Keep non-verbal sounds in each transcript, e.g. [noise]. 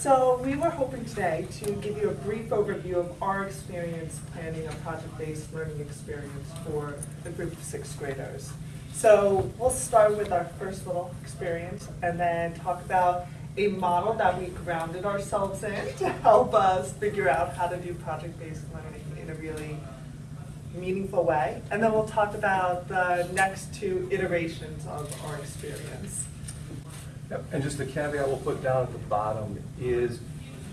So we were hoping today to give you a brief overview of our experience planning a project-based learning experience for a group of sixth graders. So we'll start with our first little experience and then talk about a model that we grounded ourselves in [laughs] to help us figure out how to do project-based learning in a really meaningful way. And then we'll talk about the next two iterations of our experience. Yep, and just the caveat we'll put down at the bottom is,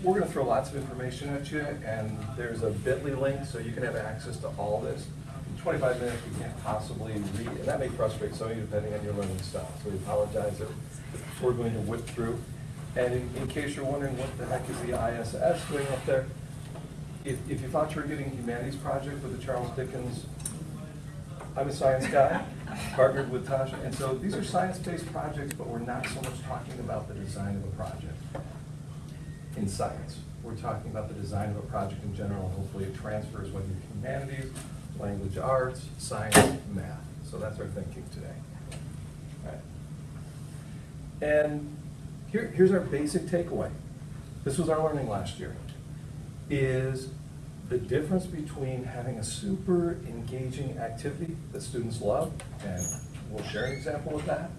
we're gonna throw lots of information at you, and there's a bit.ly link, so you can have access to all this. In twenty-five minutes, we can't possibly read, and that may frustrate some of you depending on your learning style, so we apologize if we're going to whip through. And in, in case you're wondering what the heck is the ISS doing up there, if, if you thought you were getting a humanities project with the Charles Dickens I'm a science guy, [laughs] partnered with Tasha, and so these are science-based projects, but we're not so much talking about the design of a project in science. We're talking about the design of a project in general, and hopefully it transfers whether you're humanities, language arts, science, math. So that's our thinking today. Right. And here, here's our basic takeaway. This was our learning last year, is the difference between having a super engaging activity that students love, and we'll share an example of that,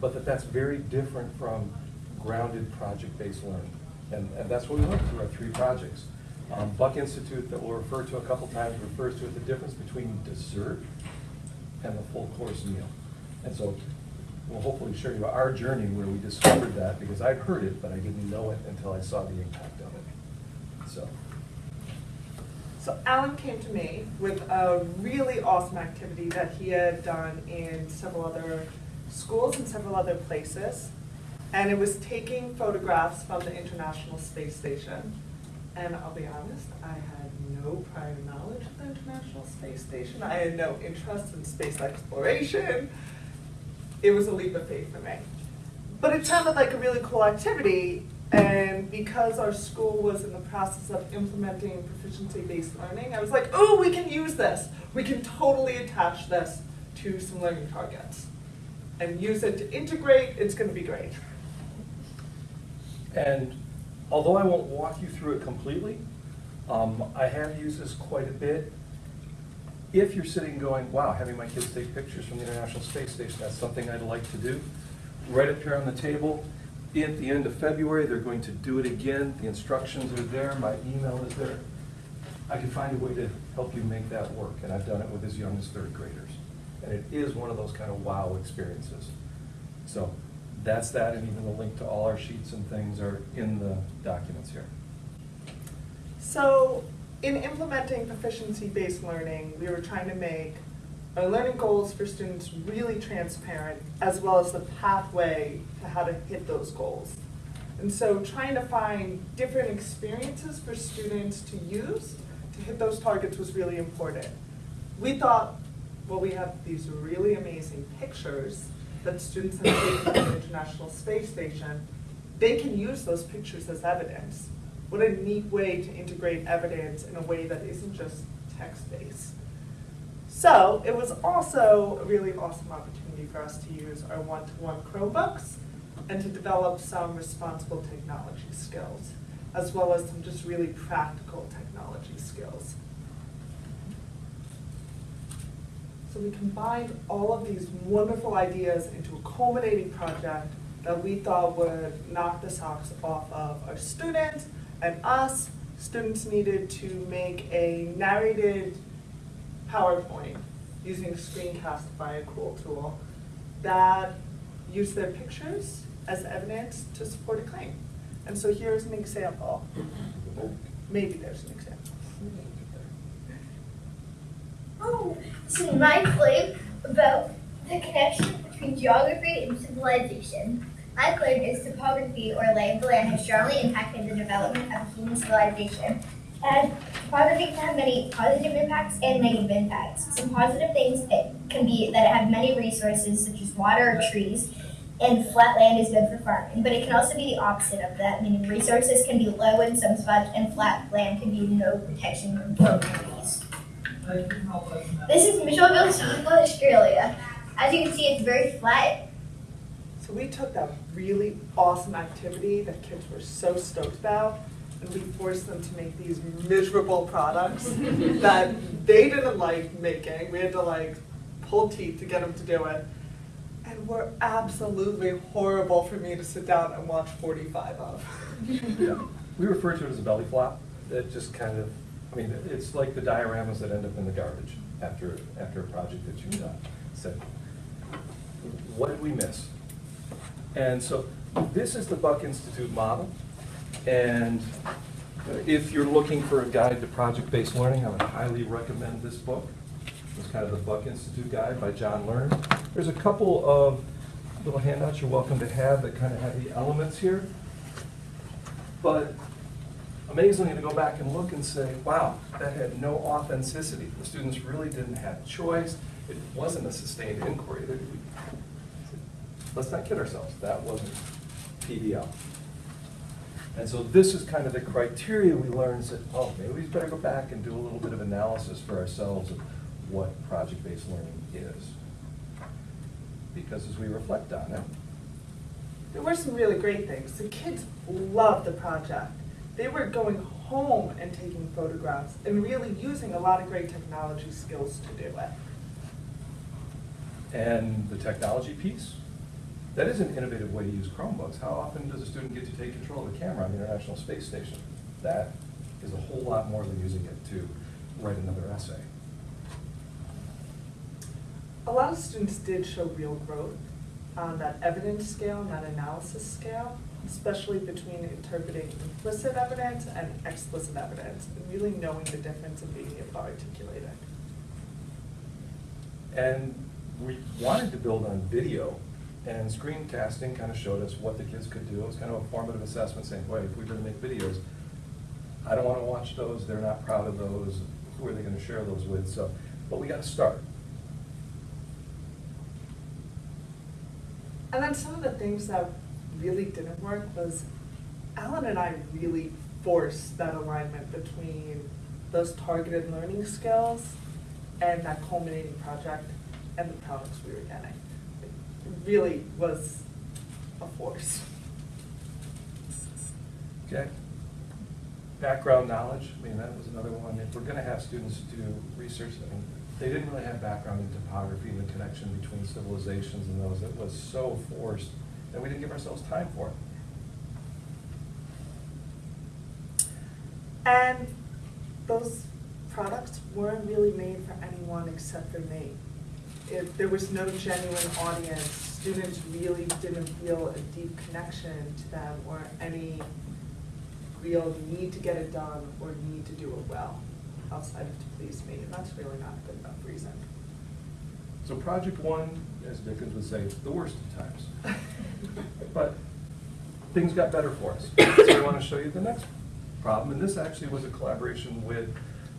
but that that's very different from grounded project-based learning. And, and that's what we learned through our three projects. Um, Buck Institute, that we'll refer to a couple times, refers to it, the difference between dessert and the full course meal. And so we'll hopefully share you our journey where we discovered that, because I've heard it, but I didn't know it until I saw the impact of it. So. So Alan came to me with a really awesome activity that he had done in several other schools and several other places. And it was taking photographs from the International Space Station. And I'll be honest, I had no prior knowledge of the International Space Station. I had no interest in space exploration. It was a leap of faith for me. But it sounded like a really cool activity, and because our school was in the process of implementing proficiency-based learning, I was like, oh, we can use this. We can totally attach this to some learning targets and use it to integrate. It's going to be great. And although I won't walk you through it completely, um, I have used this quite a bit. If you're sitting going, wow, having my kids take pictures from the International Space Station, that's something I'd like to do, right up here on the table, at the end of February, they're going to do it again. The instructions are there, my email is there. I can find a way to help you make that work, and I've done it with as young as third graders. And it is one of those kind of wow experiences. So that's that, and even the link to all our sheets and things are in the documents here. So in implementing proficiency-based learning, we were trying to make our learning goals for students really transparent, as well as the pathway to how to hit those goals. And so trying to find different experiences for students to use to hit those targets was really important. We thought, well, we have these really amazing pictures that students have taken from the International Space Station. They can use those pictures as evidence. What a neat way to integrate evidence in a way that isn't just text-based. So it was also a really awesome opportunity for us to use our one-to-one Chromebooks and to develop some responsible technology skills, as well as some just really practical technology skills. So we combined all of these wonderful ideas into a culminating project that we thought would knock the socks off of our students and us. Students needed to make a narrated PowerPoint using Screencastify, a cool tool, that use their pictures as evidence to support a claim. And so here's an example. Maybe there's an example. Oh, so my claim about the connection between geography and civilization. My claim is topography or the land has strongly impacted the development of human civilization and topography can have many positive impacts and negative impacts. Some positive things it can be that it has many resources such as water or trees, and flat land is good for farming. But it can also be the opposite of that, meaning resources can be low in some spots and flat land can be no protection from trees. This is Mitchellville, South Australia. As you can see, it's very flat. So we took that really awesome activity that kids were so stoked about, we forced them to make these miserable products that they didn't like making. We had to like pull teeth to get them to do it. And were absolutely horrible for me to sit down and watch forty-five of. Yeah. We refer to it as a belly flop. It just kind of, I mean, it's like the dioramas that end up in the garbage after, after a project that you've done. So, what did we miss? And so, this is the Buck Institute model. And if you're looking for a guide to project-based learning, I would highly recommend this book. It's kind of the Buck Institute Guide by John Larmer. There's a couple of little handouts you're welcome to have that kind of have the elements here. But amazingly, to go back and look and say, wow, that had no authenticity. The students really didn't have choice. It wasn't a sustained inquiry. Let's not kid ourselves, that wasn't PBL. And so this is kind of the criteria we learned, that, oh, maybe we better go back and do a little bit of analysis for ourselves of what project-based learning is. Because as we reflect on it, There were some really great things. The kids loved the project. They were going home and taking photographs and really using a lot of great technology skills to do it. And the technology piece, that is an innovative way to use Chromebooks. How often does a student get to take control of the camera on the International Space Station? That is a whole lot more than using it to write another essay. A lot of students did show real growth on that evidence scale that analysis scale, especially between interpreting implicit evidence and explicit evidence, and really knowing the difference and being able to articulate it. And we wanted to build on video, and screen screencasting kind of showed us what the kids could do. It was kind of a formative assessment saying, wait, if we're gonna make videos, I don't wanna watch those, they're not proud of those, who are they gonna share those with? So, but we gotta start. And then some of the things that really didn't work was Alan and I really forced that alignment between those targeted learning skills and that culminating project and the products we were getting. Really was a force. Okay. Background knowledge, I mean, that was another one. If we're gonna have students do research, I mean, they didn't really have background in topography and the connection between civilizations and those. It was so forced, that we didn't give ourselves time for it. And those products weren't really made for anyone except for me. If there was no genuine audience, students really didn't feel a deep connection to them or any real need to get it done or need to do it well outside of to please me, and that's really not a good enough reason. So project one, as Dickens would say, the worst of times. [laughs] But things got better for us. [coughs] So I want to show you the next problem, and this actually was a collaboration with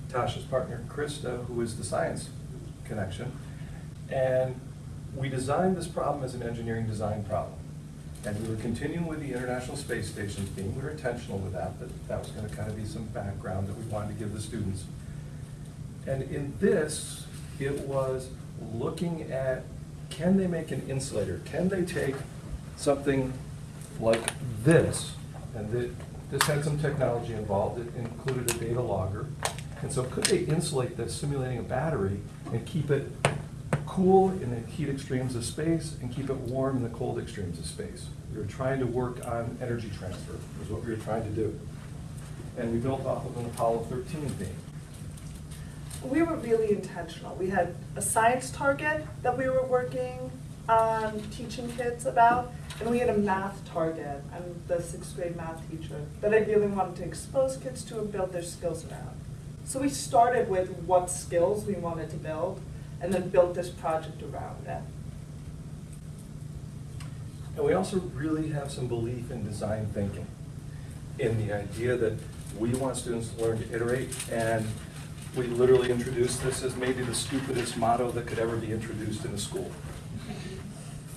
Tasha's partner, Krista, who is the science connection. And we designed this problem as an engineering design problem. And we were continuing with the International Space Station theme. We were intentional with that, that that was going to kind of be some background that we wanted to give the students. And in this, it was looking at, can they make an insulator? Can they take something like this? And thi- this had some technology involved. It included a data logger. And so could they insulate this, simulating a battery, and keep it cool in the heat extremes of space and keep it warm in the cold extremes of space? We were trying to work on energy transfer, is what we were trying to do. And we built off of an Apollo 13 theme. We were really intentional. We had a science target that we were working on teaching kids about, and we had a math target. I'm the sixth grade math teacher that I really wanted to expose kids to and build their skills around. So we started with what skills we wanted to build, and then built this project around that. And we also really have some belief in design thinking, in the idea that we want students to learn to iterate, and we literally introduced this as maybe the stupidest motto that could ever be introduced in a school.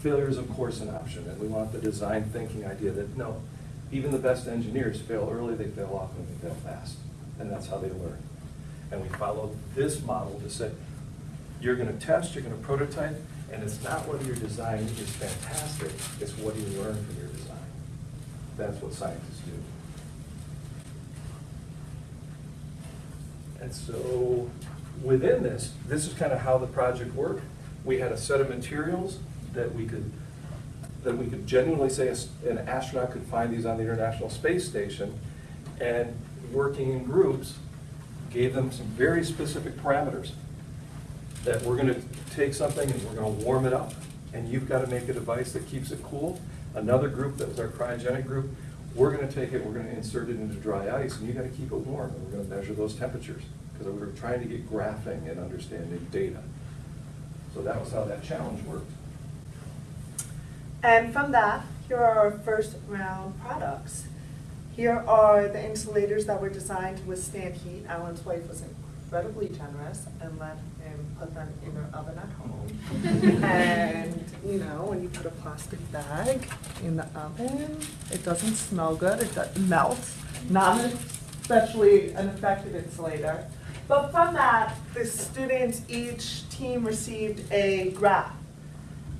Failure is of course an option, and we want the design thinking idea that, no, even the best engineers fail early, they fail often, they fail fast, and that's how they learn. And we followed this model to say, you're gonna test, you're gonna prototype, And it's not whether your design is fantastic, it's what you learn from your design. That's what scientists do. And so, within this, this is kind of how the project worked. We had a set of materials that we could, that we could genuinely say an astronaut could find these on the International Space Station. And working in groups, gave them some very specific parameters. That we're gonna take something and we're gonna warm it up, and you've gotta make a device that keeps it cool. Another group, that was our cryogenic group, we're gonna take it, we're gonna insert it into dry ice, and you've gotta keep it warm, and we're gonna measure those temperatures. Because we were trying to get graphing and understanding data. So that was how that challenge worked. And from that, here are our first round products. Here are the insulators that were designed to withstand heat. Alan's wife was incredibly generous and let him put them in their oven at home. And, you know, when you put a plastic bag in the oven, it doesn't smell good, it does- melts, not especially an effective insulator. But from that, the students, each team received a graph.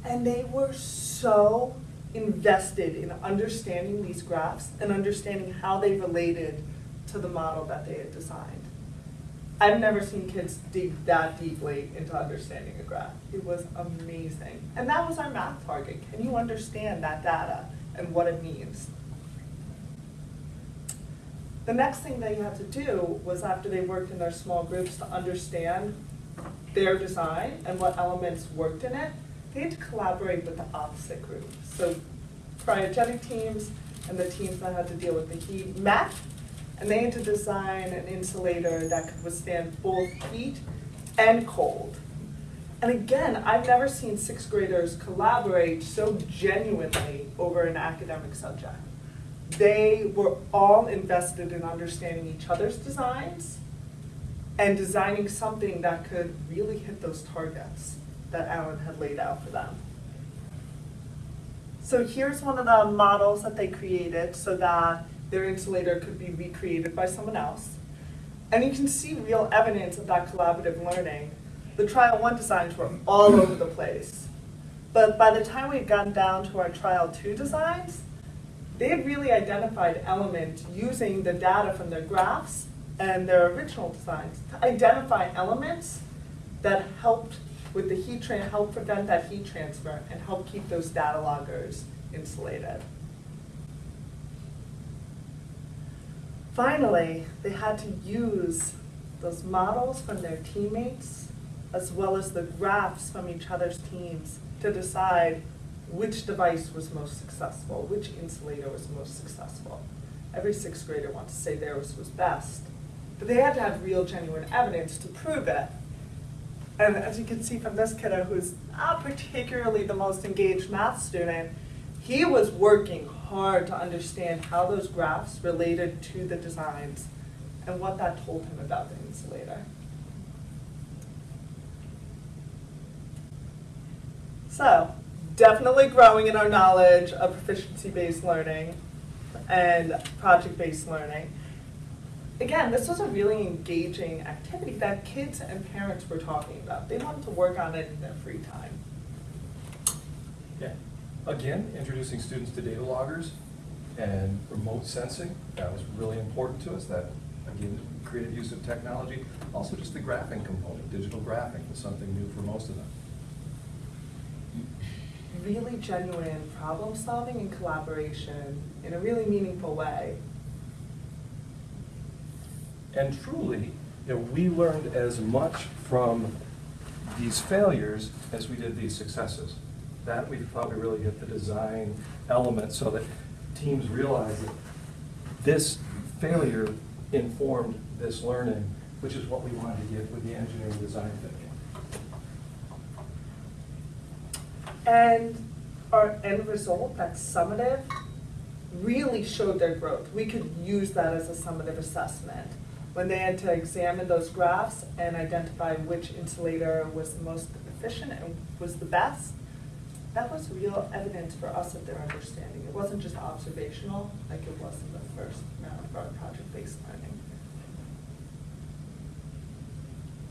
And they were so invested in understanding these graphs and understanding how they related to the model that they had designed. I've never seen kids dig that deeply into understanding a graph. It was amazing. And that was our math target. Can you understand that data and what it means? The next thing they had to do was after they worked in their small groups to understand their design and what elements worked in it, they had to collaborate with the opposite group. So cryogenic teams and the teams that had to deal with the heat met, and they had to design an insulator that could withstand both heat and cold. And again, I've never seen sixth graders collaborate so genuinely over an academic subject. They were all invested in understanding each other's designs and designing something that could really hit those targets that Alan had laid out for them. So here's one of the models that they created so that their insulator could be recreated by someone else. And you can see real evidence of that collaborative learning. The trial one designs were all over the place. But by the time we'd gotten down to our trial two designs, they had really identified elements using the data from their graphs and their original designs to identify elements that helped with the heat help prevent that heat transfer and help keep those data loggers insulated. Finally, they had to use those models from their teammates as well as the graphs from each other's teams to decide which device was most successful, which insulator was most successful. Every sixth grader wants to say theirs was best, but they had to have real genuine evidence to prove it. And as you can see from this kiddo, who's not particularly the most engaged math student, he was working hard to understand how those graphs related to the designs and what that told him about the insulator. So, definitely growing in our knowledge of proficiency-based learning and project-based learning. Again, this was a really engaging activity that kids and parents were talking about. They wanted to work on it in their free time. Yeah. Again, introducing students to data loggers and remote sensing, that was really important to us, that, again, creative use of technology. Also just the graphing component, digital graphing was something new for most of them. Really genuine problem-solving and collaboration in a really meaningful way. And truly, you know, we learned as much from these failures as we did these successes. That we we really hit the design element so that teams realized that this failure informed this learning, which is what we wanted to get with the engineering design thinking. And our end result, that summative, really showed their growth. We could use that as a summative assessment. When they had to examine those graphs and identify which insulator was the most efficient and was the best, that was real evidence for us of their understanding. It wasn't just observational like it was in the first round of our project-based learning.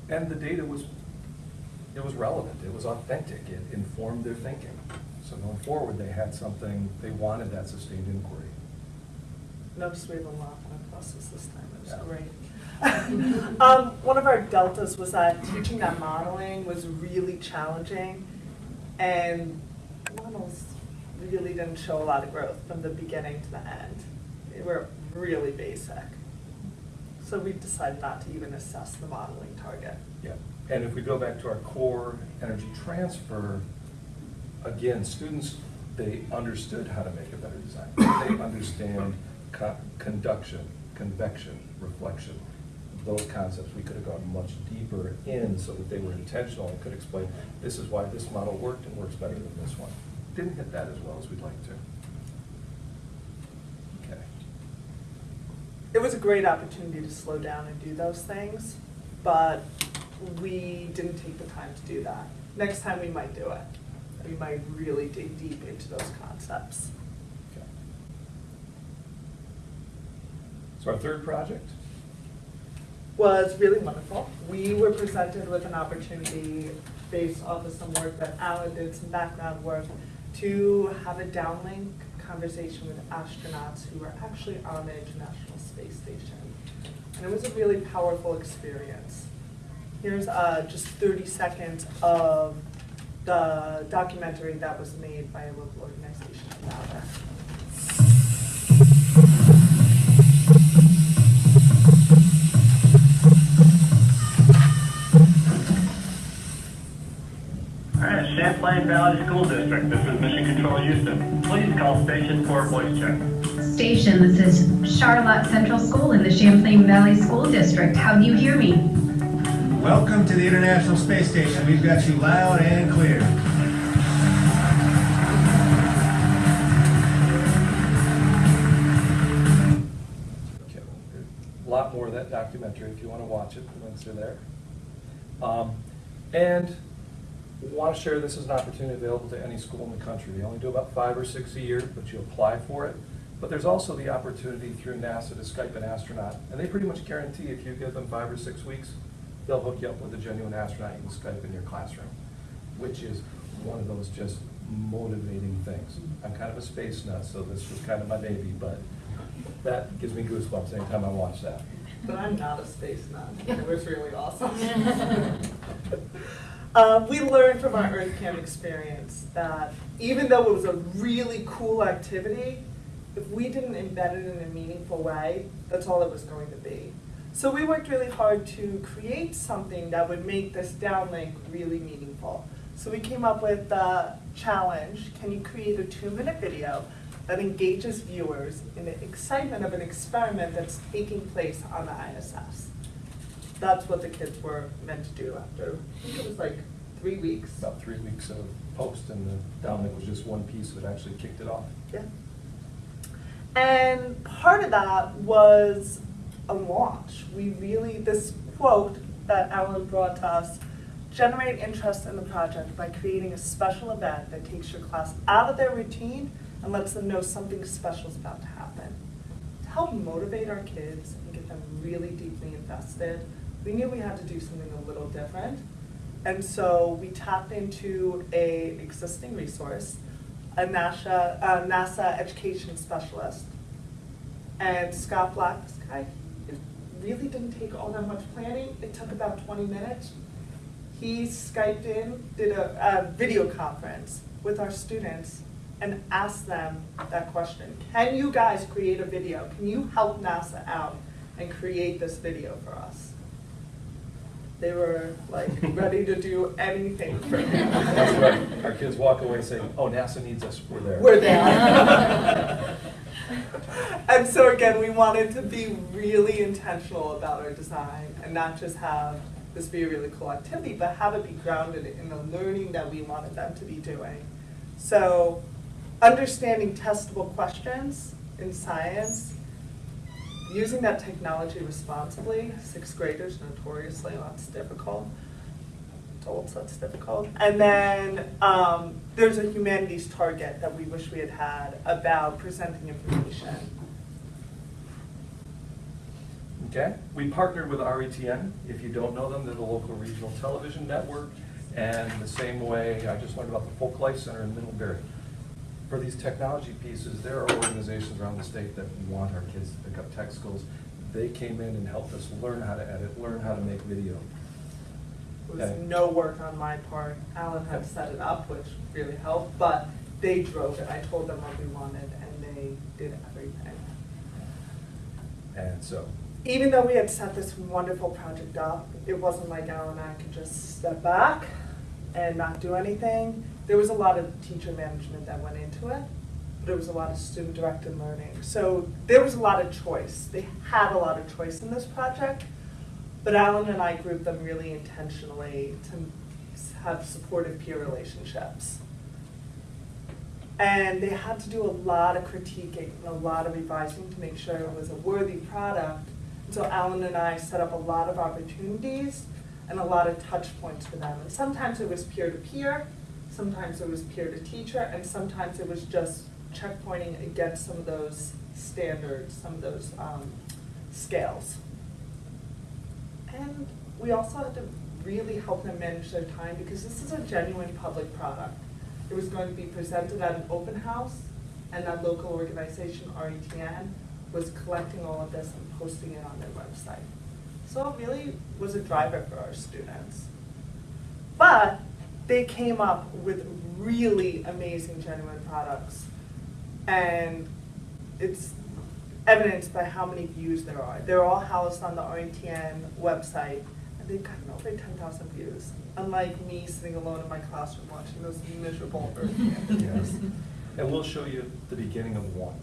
And the data was it was relevant, it was authentic, it informed their thinking. So going forward, they had something, they wanted that sustained inquiry. Notice we have a lot on our buses this time, it was Yeah. great. [laughs] Um, one of our deltas was that teaching that modeling was really challenging, and models really didn't show a lot of growth from the beginning to the end. They were really basic. So we've decided not to even assess the modeling target. Yeah, and if we go back to our core energy transfer, again, students, they understood how to make a better design. They understand co- conduction, convection, reflection. Those concepts, we could have gone much deeper in so that they were intentional and could explain, this is why this model worked and works better than this one. Didn't hit that as well as we'd like to. Okay. It was a great opportunity to slow down and do those things, but we didn't take the time to do that. Next time, we might do it. We might really dig deep into those concepts. Okay. So our third project? Was really wonderful. We were presented with an opportunity based off of some work that Alan did, some background work, to have a downlink conversation with astronauts who were actually on the International Space Station. And it was a really powerful experience. Here's uh, just 30 seconds of the documentary that was made by a local organization about it. Right, Champlain Valley School District, this is Mission Control Houston. Please call station for a voice check. Station, this is Charlotte Central School in the Champlain Valley School District. How do you hear me? Welcome to the International Space Station. We've got you loud and clear. Okay, A lot more of that documentary if you want to watch it, the links are there. Um, And want to share this as an opportunity available to any school in the country. They only do about five or six a year, but you apply for it. But there's also the opportunity through NASA to Skype an astronaut, and they pretty much guarantee if you give them five or six weeks, they'll hook you up with a genuine astronaut you can Skype in your classroom, which is one of those just motivating things. I'm kind of a space nut, so this was kind of my baby, but that gives me goosebumps anytime I watch that. But I'm not a space nut. It was really awesome. [laughs] [laughs] Um, we learned from our EarthKAM experience that even though it was a really cool activity, if we didn't embed it in a meaningful way, that's all it was going to be. So we worked really hard to create something that would make this downlink really meaningful. So we came up with the challenge, can you create a two-minute video that engages viewers in the excitement of an experiment that's taking place on the ISS? That's what the kids were meant to do after, I think it was like three weeks. About three weeks of post, and the downlink was just one piece that actually kicked it off. Yeah. And part of that was a launch. We really, this quote that Alan brought to us, generate interest in the project by creating a special event that takes your class out of their routine and lets them know something special is about to happen. To help motivate our kids and get them really deeply invested, we knew we had to do something a little different. And so we tapped into a existing resource, a NASA, uh, NASA education specialist. And Scott Black, this guy, it really didn't take all that much planning. It took about 20 minutes. He Skyped in, did a, a video conference with our students and asked them that question. Can you guys create a video? Can you help NASA out and create this video for us? They were like [laughs] ready to do anything for him. That's right. Our kids walk away saying, oh, NASA needs us, we're there. We're there. [laughs] and so again, we wanted to be really intentional about our design and not just have this be a really cool activity, but have it be grounded in the learning that we wanted them to be doing. So understanding testable questions in science, using that technology responsibly, sixth graders notoriously, that's difficult adults, that's difficult. And then um, there's a humanities target that we wish we had had about presenting information. Okay, we partnered with RETN. If you don't know them, they're the local regional television network. And the same way, I just learned about the Folk Life Center in Middlebury. For these technology pieces, there are organizations around the state that want our kids to pick up tech skills. They came in and helped us learn how to edit, learn how to make video. It was no work on my part. Alan had set it up, which really helped, but they drove it. I told them what we wanted and they did everything. And so, Even though we had set this wonderful project up, it wasn't like Alan and I could just step back and not do anything. There was a lot of teacher management that went into it. But there was a lot of student-directed learning. So there was a lot of choice. They had a lot of choice in this project. But Alan and I grouped them really intentionally to have supportive peer relationships. And they had to do a lot of critiquing and a lot of revising to make sure it was a worthy product. And so Alan and I set up a lot of opportunities and a lot of touch points for them. And sometimes it was peer-to-peer, sometimes it was peer-to-teacher, and sometimes it was just checkpointing against some of those standards, some of those um, scales. And we also had to really help them manage their time because this is a genuine public product. It was going to be presented at an open house, and that local organization, RETN, was collecting all of this and posting it on their website. So it really was a driver for our students. But they came up with really amazing genuine products. And it's evidenced by how many views there are. They're all housed on the RETN website, and they've gotten over 10,000 views. Unlike me sitting alone in my classroom watching those miserable RETN yes. videos. [laughs] And we'll show you the beginning of one.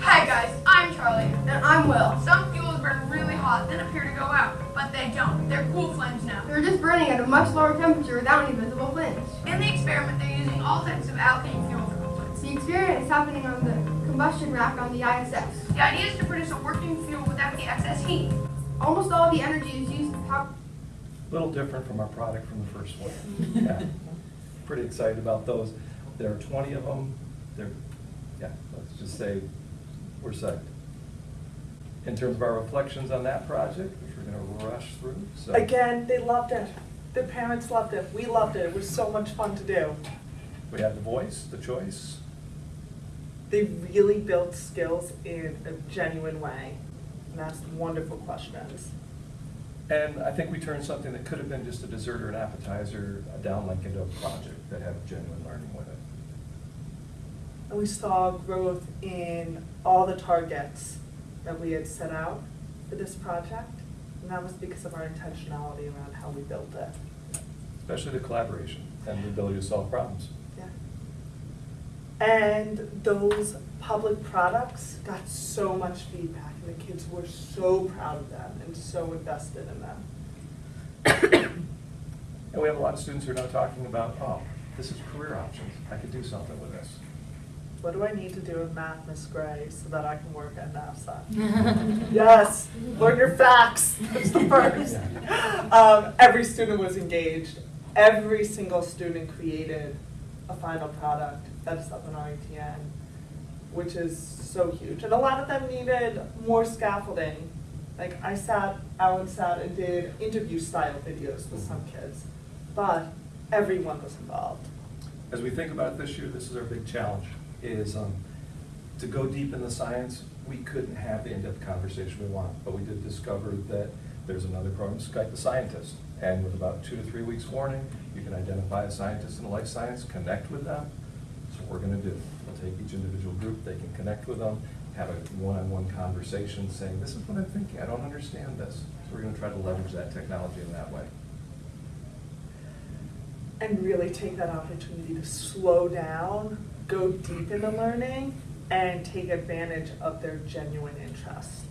Hi guys, I'm Charlie. And I'm Will. Some fuels burn really hot, then appear to go out, but they don't. They're cool flames now. They're just burning at a much lower temperature without any visible flames. In the experiment, they're using all types of alkane fuel for components. The experiment is happening on the combustion rack on the ISS. The idea is to produce a working fuel without the excess heat. Almost all the energy is used to power. Little different from our product from the first one. Yeah. Pretty excited about those. There are 20 of them. They're, yeah, let's just say we're psyched. In terms of our reflections on that project, we're gonna rush through, so. Again, they loved it. Their parents loved it. We loved it. It was so much fun to do. We had the voice, the choice. They really built skills in a genuine way and asked wonderful questions. And I think we turned something that could have been just a dessert or an appetizer, down like into a project that had genuine learning with it. And we saw growth in all the targets that we had set out for this project. And that was because of our intentionality around how we built it. Especially the collaboration and the ability to solve problems. Yeah. And those public products got so much feedback, and the kids were so proud of them and so invested in them. [coughs] And we have a lot of students who are now talking about, oh, this is career options. I could do something with this. What do I need to do in math, Miss Gray, so that I can work at NASA? [laughs] Yes, learn your facts, that's the first. [laughs] Um, every student was engaged. Every single student created a final product that's up in RETN, which is so huge. And a lot of them needed more scaffolding. Like I sat, Alan sat and did interview style videos with some kids, but everyone was involved. As we think about this year, this is our big challenge, is um, to go deep in the science. We couldn't have the in-depth conversation we want, but we did discover that there's another program, Skype the Scientist. And with about two to three weeks warning, you can identify a scientist in a life science, connect with them. That's what we're gonna do. We'll take each individual group, they can connect with them, have a one-on-one conversation saying, this is what I'm thinking, I don't understand this. So we're gonna try to leverage that technology in that way. and really take that opportunity to slow down, go deep into learning, and take advantage of their genuine interest.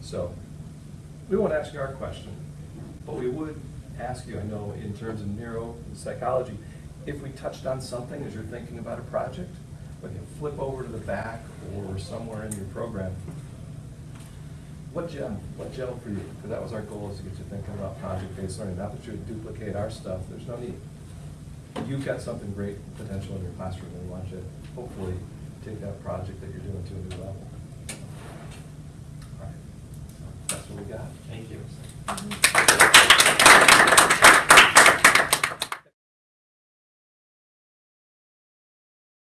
So, we won't ask you our question, but we would ask you, I know, in terms of neuropsychology, if we touched on something as you're thinking about a project, when you flip over to the back or somewhere in your program, what gem? what gem for you? Because that was our goal is to get you thinking about project-based learning. Not that you duplicate our stuff, there's no need. You've got something great potential in your classroom and we want you to hopefully take that project that you're doing to a new level. All right, that's what we got.